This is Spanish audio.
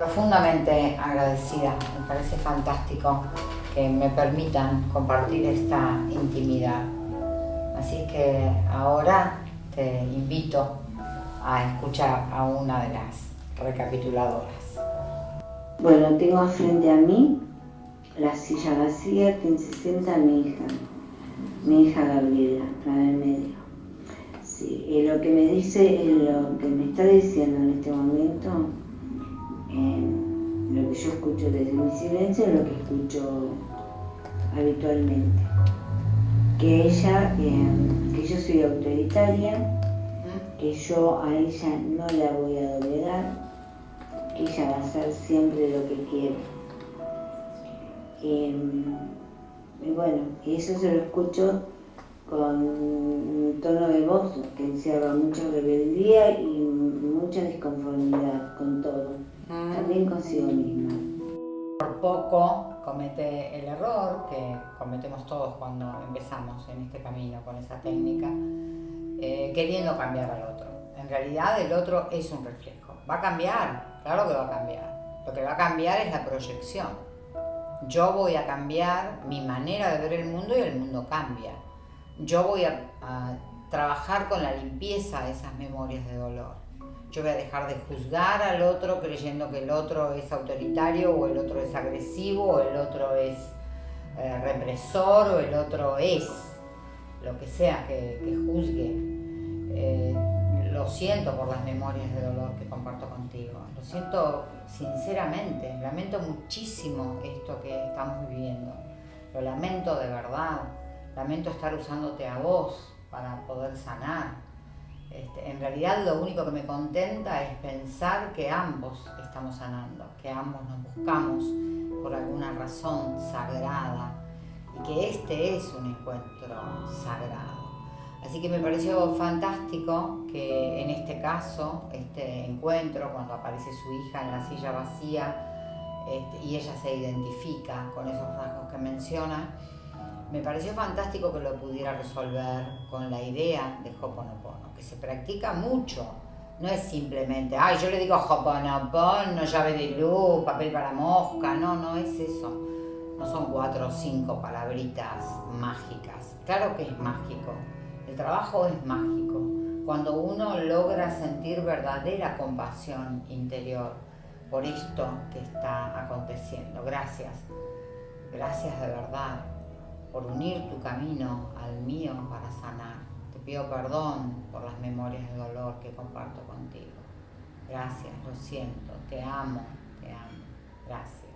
Profundamente agradecida, me parece fantástico que me permitan compartir esta intimidad. Así que ahora te invito a escuchar a una de las recapituladoras. Bueno, tengo frente a mí la silla vacía, quien se sienta mi hija, mi hija Gabriela, la del medio. Sí, y lo que me dice, lo que me está diciendo en este momento, lo que yo escucho desde mi silencio es lo que escucho habitualmente. Que ella, que yo soy autoritaria, que yo a ella no la voy a doblegar, que ella va a hacer siempre lo que quiere. y bueno, eso se lo escucho con un tono de voz que encierra mucha rebeldía y mucha disconformidad con todo, mm. también consigo misma. Por poco comete el error que cometemos todos cuando empezamos en este camino con esa técnica, eh, queriendo cambiar al otro. En realidad el otro es un reflejo. Va a cambiar, claro que va a cambiar. Lo que va a cambiar es la proyección. Yo voy a cambiar mi manera de ver el mundo y el mundo cambia. Yo voy a, a trabajar con la limpieza de esas memorias de dolor. Yo voy a dejar de juzgar al otro creyendo que el otro es autoritario o el otro es agresivo o el otro es eh, represor o el otro es lo que sea que, juzgue. Eh, lo siento por las memorias de dolor que comparto contigo. Lo siento sinceramente. Lamento muchísimo esto que estamos viviendo. Lo lamento de verdad. Lamento estar usándote a vos para poder sanar este, en realidad lo único que me contenta es pensar que ambos estamos sanando, que ambos nos buscamos por alguna razón sagrada y que este es un encuentro sagrado. Así que me pareció fantástico que en este caso, este encuentro, cuando aparece su hija en la silla vacía este, y ella se identifica con esos rasgos que menciona, me pareció fantástico que lo pudiera resolver con la idea de Hoponopono, que se practica mucho. No es simplemente, ay, yo le digo Hoponopono, llave de luz, papel para mosca. No, no es eso. No son cuatro o cinco palabritas mágicas. Claro que es mágico. El trabajo es mágico. Cuando uno logra sentir verdadera compasión interior por esto que está aconteciendo. Gracias. Gracias de verdad por unir tu camino al mío para sanar. Te pido perdón por las memorias de dolor que comparto contigo. Gracias, lo siento, te amo, te amo. Gracias.